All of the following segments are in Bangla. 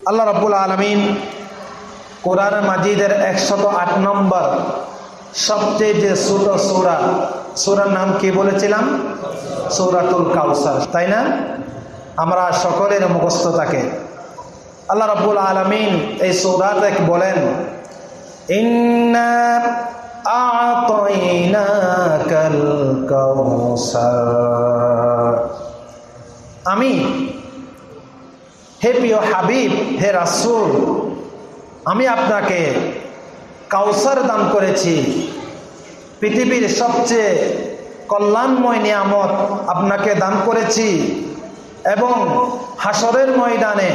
আল্লাহ রব্বুল আলমিন কোরআন মাজিদের একশত আট নম্বর সবচেয়ে যে ছোট সৌরা, সৌরার নাম কি বলেছিলাম? সৌরাতুল কাউসার তাই না? আমরা সকলের মুখস্থ থাকে। আল্লাহ রব্বুল আলমিন এই সৌরাতে বলেন আমি হে প্রিয় হাবিব, হে রাসুল, আমি আপনাকে কাউসার দান করেছি। পৃথিবীর সবচেয়ে কল্যাণময় নিয়ামত আপনাকে দান করেছি এবং হাসরের ময়দানে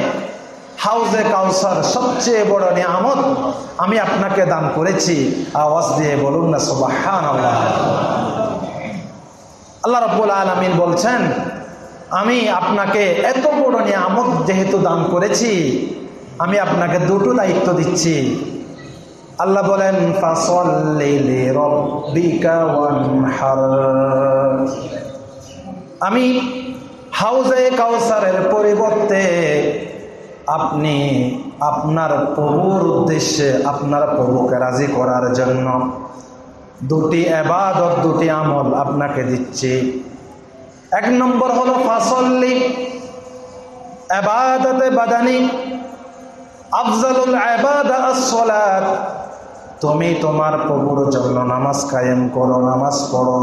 হাউজে কাউসার সবচেয়ে বড় নিয়ামত আমি আপনাকে দান করেছি। আওয়াজ দিয়ে বলুন না সুবাহান আল্লাহ রব্বুল আলমিন বলছেন আমি আপনাকে এত বড় নিয়ামত যেহেতু দান করেছি, আমি আপনাকে দুটো দায়িত্ব দিচ্ছি। আল্লাহ বলেন আমি হাউজে কাউসারের পরিবর্তে আপনি আপনার প্রভুর উদ্দেশ্যে আপনার প্রভুকে রাজি করার জন্য দুটি এবাদত, দুটি আমল আপনাকে দিচ্ছি। এক নম্বর হলো ফাসল্লি এবাদতে বাদানি, আফজালুল এবাদা আসসালাত। তুমি তোমার প্রভুর জন্য নামাজ কায়েম করো, নামাজ পড়ো।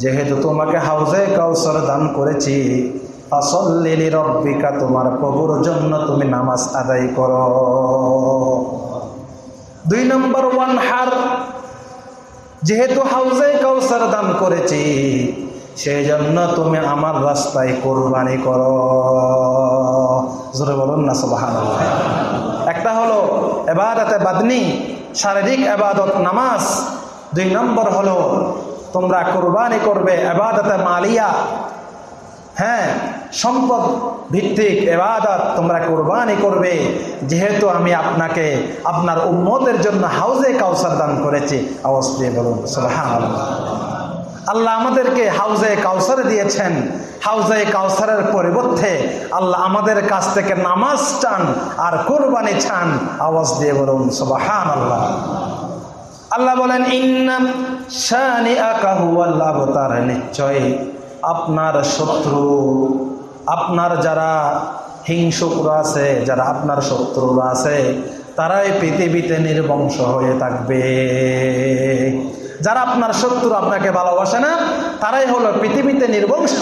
যেহেতু তোমাকে হাউজে কাউসার দান করেছি ফাসল্লিলি রব্বিকা তোমার প্রভুর জন্য তুমি নামাজ আদায় করো। দুই নম্বর ওয়ান হার যেহেতু হাউজে কাউসার দান করেছি সেই জন্য তুমি আমার রাস্তায় কোরবানি করো। জোরে বলুন না সবাহান একটা হলো এবাদতে বাদনি, শারীরিক এবাদত নামাজ। দুই নম্বর হলো তোমরা কোরবানি করবে এবাদতে মালিয়া। হ্যাঁ সম্পদ ভিত্তিক এবাদত তোমরা কোরবানি করবে। যেহেতু আমি আপনাকে, আপনার উন্মতের জন্য হাউজে কাউসার দান করেছি। অবশ্যই বলুন সুবহান আল্লাহ আমাদেরকে হাউজে কাউসার দিয়েছেন। হাউজে কাউসারের পরিবর্তে আল্লাহ আমাদের কাছ থেকে নামাজ চান আর কোরবানি চান। আওয়াজ দিয়ে বলুন সুবহান আল্লাহ আল্লাহ বলেন ইন্নাম শানি আকাহু আল্লাহ তার নিশ্চয় আপনার শত্রু, আপনার যারা হিংসুকরা আছে, যারা আপনার শত্রুরা আছে, তারাই পৃথিবীতে নির্বংশ হয়ে থাকবে। যারা আপনার শত্রু আপনাকে ভালোবাসে না তারাই হলো পৃথিবীতে নির্বংশ।